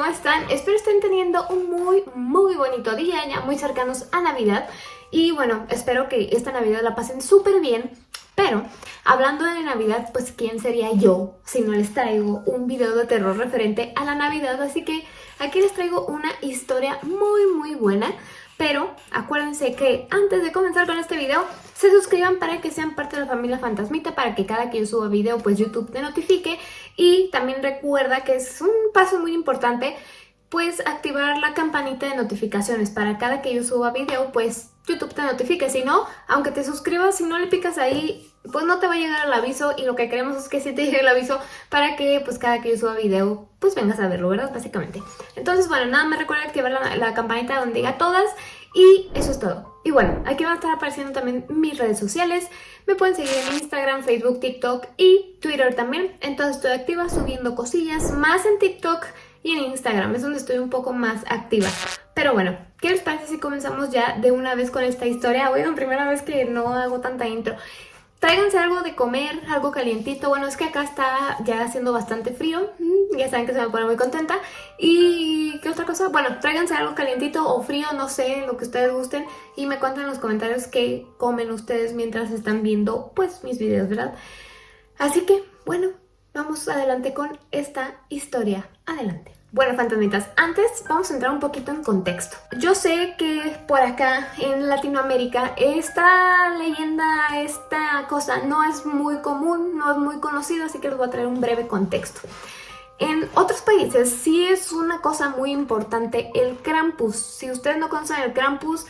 ¿cómo están? Espero estén teniendo un muy, muy bonito día, ya muy cercanos a Navidad. Y bueno, espero que esta Navidad la pasen súper bien. Pero, hablando de Navidad, pues ¿quién sería yo si no les traigo un video de terror referente a la Navidad? Así que aquí les traigo una historia muy, muy buena. Pero acuérdense que antes de comenzar con este video, se suscriban para que sean parte de la familia Fantasmita, para que cada que yo suba video, pues YouTube te notifique. Y también recuerda que es un paso muy importante, pues activar la campanita de notificaciones para cada que yo suba video, pues YouTube te notifique. Si no, aunque te suscribas, si no le picas ahí, pues no te va a llegar el aviso y lo que queremos es que sí te llegue el aviso para que pues cada que yo suba video, pues vengas a verlo, ¿verdad? Básicamente. Entonces, bueno, nada más recuerda activar la, la campanita donde diga todas y eso es todo. Y bueno, aquí van a estar apareciendo también mis redes sociales. Me pueden seguir en Instagram, Facebook, TikTok y Twitter también. Entonces estoy activa subiendo cosillas más en TikTok y en Instagram. Es donde estoy un poco más activa. Pero bueno, ¿qué les parece si comenzamos ya de una vez con esta historia? Bueno, primera vez que no hago tanta intro. Tráiganse algo de comer, algo calientito. Bueno, es que acá está ya haciendo bastante frío. Mm, ya saben que se me pone muy contenta. ¿Y qué otra cosa? Bueno, tráiganse algo calientito o frío, no sé, lo que ustedes gusten. Y me cuentan en los comentarios qué comen ustedes mientras están viendo, pues, mis videos, ¿verdad? Así que, bueno, vamos adelante con esta historia. Adelante. Bueno, fantasmitas, antes vamos a entrar un poquito en contexto. Yo sé que por acá en Latinoamérica esta leyenda, esta cosa no es muy común, no es muy conocida, así que les voy a traer un breve contexto. En otros países sí es una cosa muy importante el Krampus. Si ustedes no conocen el Krampus,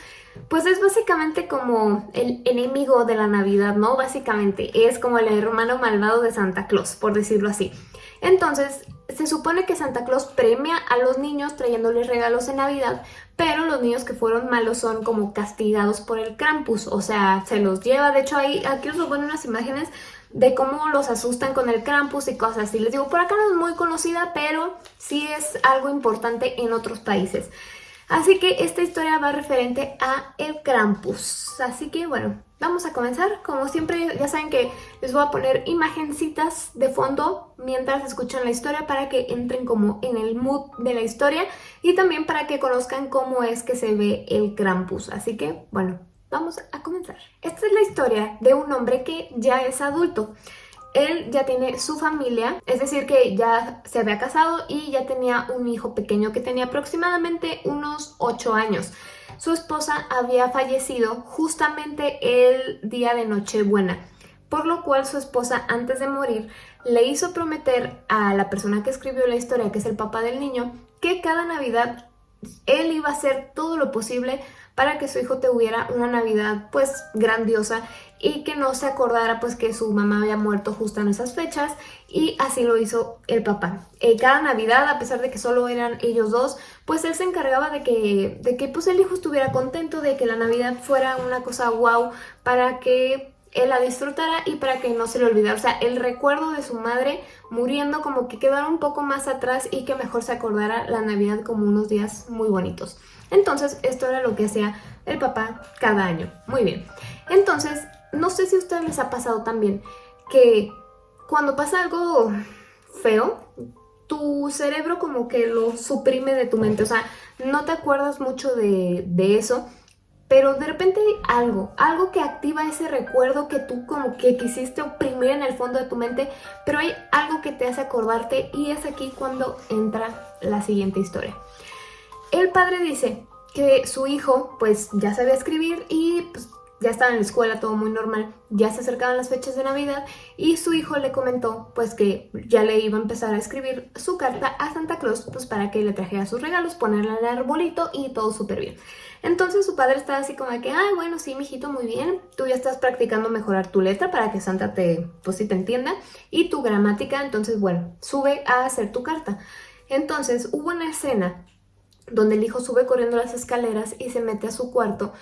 pues es básicamente como el enemigo de la Navidad, ¿no? Básicamente es como el hermano malvado de Santa Claus, por decirlo así. Entonces, se supone que Santa Claus premia a los niños trayéndoles regalos en Navidad, pero los niños que fueron malos son como castigados por el Krampus, o sea, se los lleva. De hecho, ahí, aquí os ponen unas imágenes de cómo los asustan con el Krampus y cosas así. Les digo, por acá no es muy conocida, pero sí es algo importante en otros países. Así que esta historia va referente a el Krampus. Así que bueno, Vamos a comenzar, como siempre ya saben que les voy a poner imagencitas de fondo mientras escuchan la historia para que entren como en el mood de la historia y también para que conozcan cómo es que se ve el Krampus. Así que, bueno, vamos a comenzar. Esta es la historia de un hombre que ya es adulto. Él ya tiene su familia, es decir que ya se había casado y ya tenía un hijo pequeño que tenía aproximadamente unos 8 años su esposa había fallecido justamente el día de Nochebuena, por lo cual su esposa antes de morir le hizo prometer a la persona que escribió la historia, que es el papá del niño, que cada Navidad él iba a hacer todo lo posible para que su hijo tuviera una Navidad pues grandiosa y que no se acordara pues que su mamá había muerto justo en esas fechas y así lo hizo el papá. Eh, cada Navidad, a pesar de que solo eran ellos dos, pues él se encargaba de que, de que pues el hijo estuviera contento, de que la Navidad fuera una cosa wow para que él la disfrutara y para que no se le olvidara. O sea, el recuerdo de su madre muriendo como que quedara un poco más atrás y que mejor se acordara la Navidad como unos días muy bonitos. Entonces, esto era lo que hacía el papá cada año. Muy bien. Entonces, no sé si a ustedes les ha pasado también que cuando pasa algo feo, tu cerebro como que lo suprime de tu mente, o sea, no te acuerdas mucho de, de eso, pero de repente hay algo, algo que activa ese recuerdo que tú como que quisiste oprimir en el fondo de tu mente, pero hay algo que te hace acordarte y es aquí cuando entra la siguiente historia. El padre dice que su hijo pues ya sabía escribir y pues ya estaba en la escuela, todo muy normal, ya se acercaban las fechas de Navidad y su hijo le comentó pues que ya le iba a empezar a escribir su carta a Santa Claus pues para que le trajera sus regalos, ponerle el arbolito y todo súper bien. Entonces su padre estaba así como que, ay bueno, sí, mijito, muy bien, tú ya estás practicando mejorar tu letra para que Santa te, pues sí te entienda y tu gramática, entonces bueno, sube a hacer tu carta. Entonces hubo una escena donde el hijo sube corriendo las escaleras y se mete a su cuarto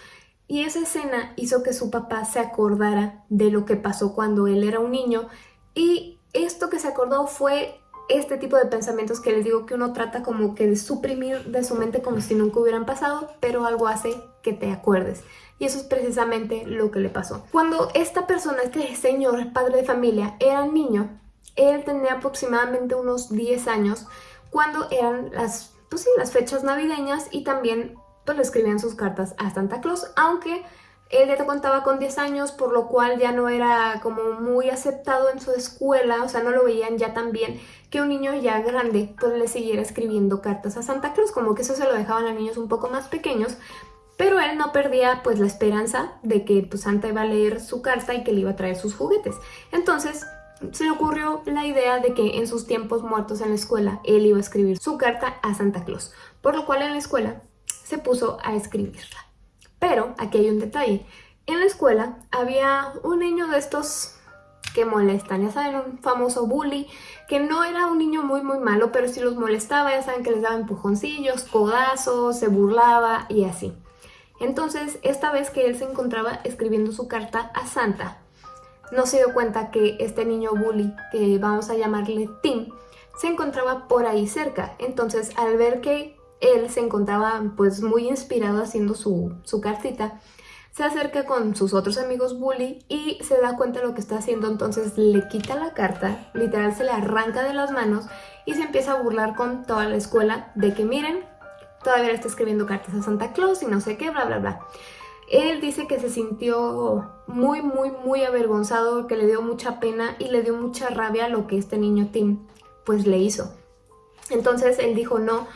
y esa escena hizo que su papá se acordara de lo que pasó cuando él era un niño y esto que se acordó fue este tipo de pensamientos que les digo que uno trata como que de suprimir de su mente como si nunca hubieran pasado, pero algo hace que te acuerdes. Y eso es precisamente lo que le pasó. Cuando esta persona, este señor, padre de familia, era niño, él tenía aproximadamente unos 10 años, cuando eran las pues las fechas navideñas y también le escribían sus cartas a Santa Claus, aunque él ya contaba con 10 años, por lo cual ya no era como muy aceptado en su escuela, o sea, no lo veían ya tan bien que un niño ya grande pues le siguiera escribiendo cartas a Santa Claus, como que eso se lo dejaban a niños un poco más pequeños, pero él no perdía pues la esperanza de que pues, Santa iba a leer su carta y que le iba a traer sus juguetes. Entonces se le ocurrió la idea de que en sus tiempos muertos en la escuela él iba a escribir su carta a Santa Claus, por lo cual en la escuela se puso a escribirla. Pero aquí hay un detalle. En la escuela había un niño de estos que molestan, ya saben, un famoso bully, que no era un niño muy muy malo, pero si los molestaba, ya saben que les daba empujoncillos, codazos, se burlaba y así. Entonces, esta vez que él se encontraba escribiendo su carta a Santa, no se dio cuenta que este niño bully, que vamos a llamarle Tim, se encontraba por ahí cerca. Entonces, al ver que él se encontraba pues muy inspirado haciendo su, su cartita, se acerca con sus otros amigos bully y se da cuenta de lo que está haciendo, entonces le quita la carta, literal se le arranca de las manos y se empieza a burlar con toda la escuela de que miren, todavía está escribiendo cartas a Santa Claus y no sé qué, bla bla bla. Él dice que se sintió muy muy muy avergonzado, que le dio mucha pena y le dio mucha rabia lo que este niño Tim pues le hizo. Entonces él dijo no,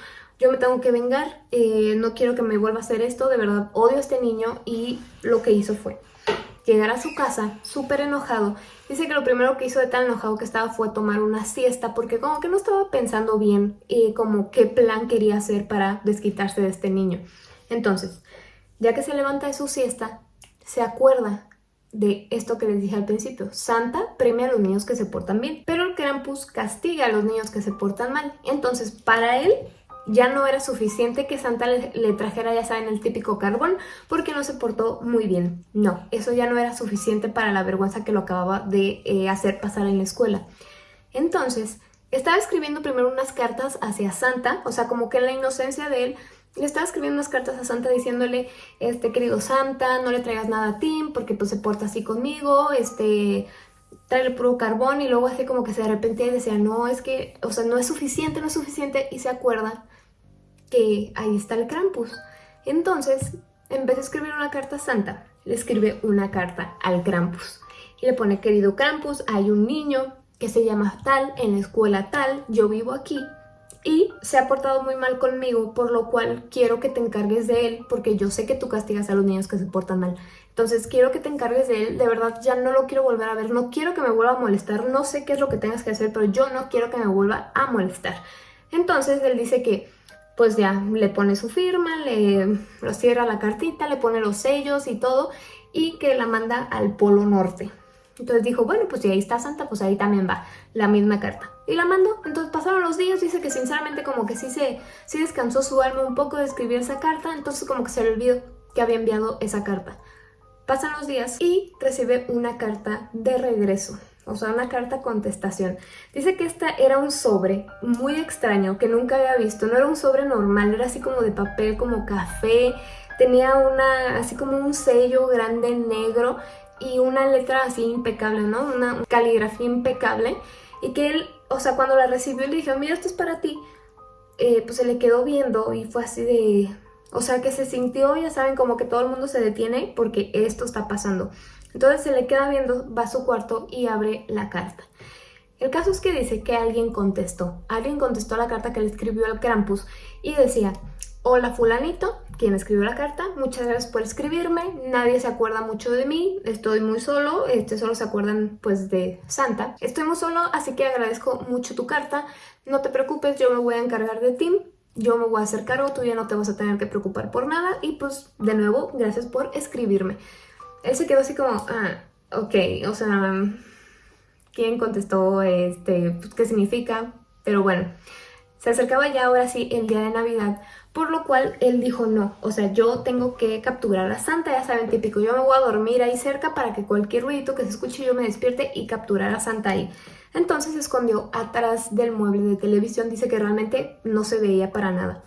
yo me tengo que vengar, eh, no quiero que me vuelva a hacer esto, de verdad odio a este niño y lo que hizo fue llegar a su casa súper enojado. Dice que lo primero que hizo de tan enojado que estaba fue tomar una siesta porque como que no estaba pensando bien y como qué plan quería hacer para desquitarse de este niño. Entonces, ya que se levanta de su siesta, se acuerda de esto que les dije al principio. Santa premia a los niños que se portan bien, pero el Krampus castiga a los niños que se portan mal. Entonces, para él, ya no era suficiente que Santa le, trajera, ya saben, el típico carbón porque no se portó muy bien. No, eso ya no era suficiente para la vergüenza que lo acababa de eh, hacer pasar en la escuela. Entonces, estaba escribiendo primero unas cartas hacia Santa, o sea, como que en la inocencia de él, le estaba escribiendo unas cartas a Santa diciéndole, este, querido Santa, no le traigas nada a Tim porque pues se porta así conmigo, este, trae el puro carbón y luego así como que se arrepentía y decía, no, es que, o sea, no es suficiente, no es suficiente y se acuerda que ahí está el Krampus. Entonces, en vez de escribir una carta santa, le escribe una carta al Krampus. Y le pone, querido Krampus, hay un niño que se llama tal, en la escuela tal, yo vivo aquí. Y se ha portado muy mal conmigo, por lo cual quiero que te encargues de él, porque yo sé que tú castigas a los niños que se portan mal. Entonces quiero que te encargues de él, de verdad ya no lo quiero volver a ver, no quiero que me vuelva a molestar, no sé qué es lo que tengas que hacer, pero yo no quiero que me vuelva a molestar. Entonces él dice que pues ya le pone su firma, le cierra la cartita, le pone los sellos y todo y que la manda al Polo Norte. Entonces dijo, bueno, pues si ahí está Santa, pues ahí también va la misma carta. Y la mandó. Entonces pasaron los días, dice que sinceramente como que sí se sí descansó su alma un poco de escribir esa carta, entonces como que se le olvidó que había enviado esa carta. Pasan los días y recibe una carta de regreso o sea, una carta contestación. Dice que esta era un sobre muy extraño que nunca había visto, no era un sobre normal, era así como de papel, como café, tenía una, así como un sello grande negro y una letra así impecable, ¿no? Una caligrafía impecable y que él, o sea, cuando la recibió le dije, mira, esto es para ti, eh, pues se le quedó viendo y fue así de... O sea, que se sintió, ya saben, como que todo el mundo se detiene porque esto está pasando. Entonces se le queda viendo, va a su cuarto y abre la carta. El caso es que dice que alguien contestó. Alguien contestó la carta que le escribió al Krampus y decía Hola fulanito, quien escribió la carta, muchas gracias por escribirme, nadie se acuerda mucho de mí, estoy muy solo, este, solo se acuerdan pues de Santa. Estoy muy solo, así que agradezco mucho tu carta, no te preocupes, yo me voy a encargar de ti, yo me voy a hacer cargo, tú ya no te vas a tener que preocupar por nada y pues de nuevo, gracias por escribirme él se quedó así como, ah, ok, o sea, ¿quién contestó? Este, pues, ¿Qué significa? Pero bueno, se acercaba ya ahora sí el día de Navidad, por lo cual él dijo no, o sea, yo tengo que capturar a Santa, ya saben, típico, yo me voy a dormir ahí cerca para que cualquier ruidito que se escuche yo me despierte y capturar a Santa ahí. Entonces se escondió atrás del mueble de televisión, dice que realmente no se veía para nada.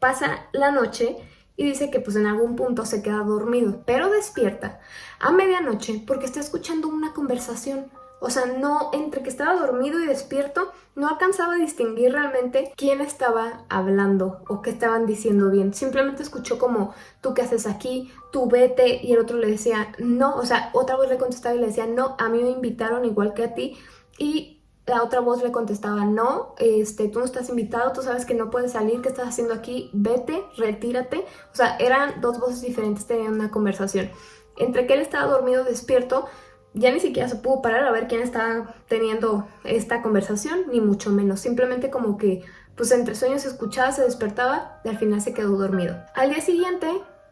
Pasa la noche y dice que pues en algún punto se queda dormido, pero despierta a medianoche porque está escuchando una conversación. O sea, no, entre que estaba dormido y despierto, no alcanzaba a distinguir realmente quién estaba hablando o qué estaban diciendo bien. Simplemente escuchó como, tú qué haces aquí, tú vete, y el otro le decía, no, o sea, otra vez le contestaba y le decía, no, a mí me invitaron igual que a ti, y la otra voz le contestaba, no, este, tú no estás invitado, tú sabes que no puedes salir, ¿qué estás haciendo aquí? Vete, retírate. O sea, eran dos voces diferentes, tenían una conversación. Entre que él estaba dormido despierto, ya ni siquiera se pudo parar a ver quién estaba teniendo esta conversación, ni mucho menos. Simplemente como que, pues entre sueños escuchaba, se despertaba y al final se quedó dormido. Al día siguiente,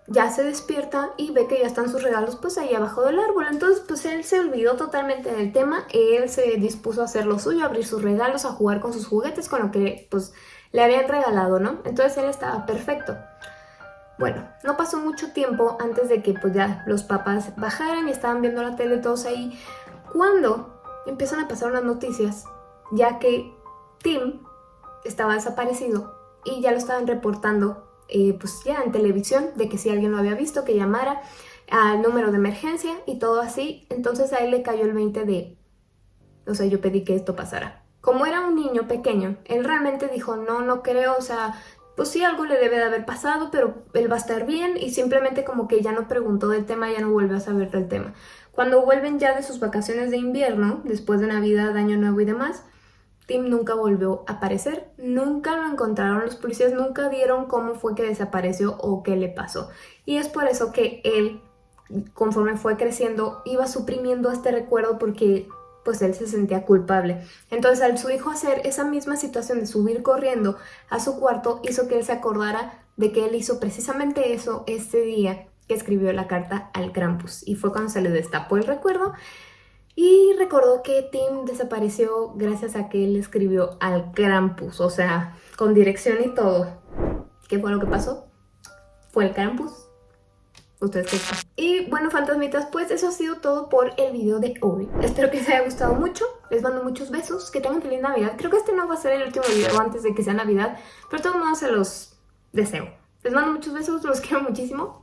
ya se despierta y ve que ya están sus regalos pues ahí abajo del árbol. Entonces pues él se olvidó totalmente del tema, él se dispuso a hacer lo suyo, a abrir sus regalos, a jugar con sus juguetes, con lo que pues le habían regalado, ¿no? Entonces él estaba perfecto. Bueno, no pasó mucho tiempo antes de que pues ya los papás bajaran y estaban viendo la tele todos ahí, cuando empiezan a pasar unas noticias, ya que Tim estaba desaparecido y ya lo estaban reportando eh, pues ya en televisión de que si alguien lo había visto que llamara al número de emergencia y todo así. Entonces a él le cayó el 20 de, o sea, yo pedí que esto pasara. Como era un niño pequeño, él realmente dijo, no, no creo, o sea, pues sí, algo le debe de haber pasado, pero él va a estar bien y simplemente como que ya no preguntó del tema, ya no vuelve a saber del tema. Cuando vuelven ya de sus vacaciones de invierno, después de Navidad, Año Nuevo y demás, Tim nunca volvió a aparecer, nunca lo encontraron, los policías nunca dieron cómo fue que desapareció o qué le pasó. Y es por eso que él, conforme fue creciendo, iba suprimiendo este recuerdo porque pues él se sentía culpable. Entonces al su hijo hacer esa misma situación de subir corriendo a su cuarto, hizo que él se acordara de que él hizo precisamente eso ese día que escribió la carta al Krampus. Y fue cuando se le destapó el recuerdo y recordó que Tim desapareció gracias a que él escribió al Krampus, o sea, con dirección y todo. ¿Qué fue lo que pasó? Fue el Krampus. Ustedes qué Y bueno, fantasmitas, pues eso ha sido todo por el video de hoy. Espero que les haya gustado mucho. Les mando muchos besos. Que tengan feliz Navidad. Creo que este no va a ser el último video antes de que sea Navidad. Pero de todos modos se los deseo. Les mando muchos besos. Los quiero muchísimo.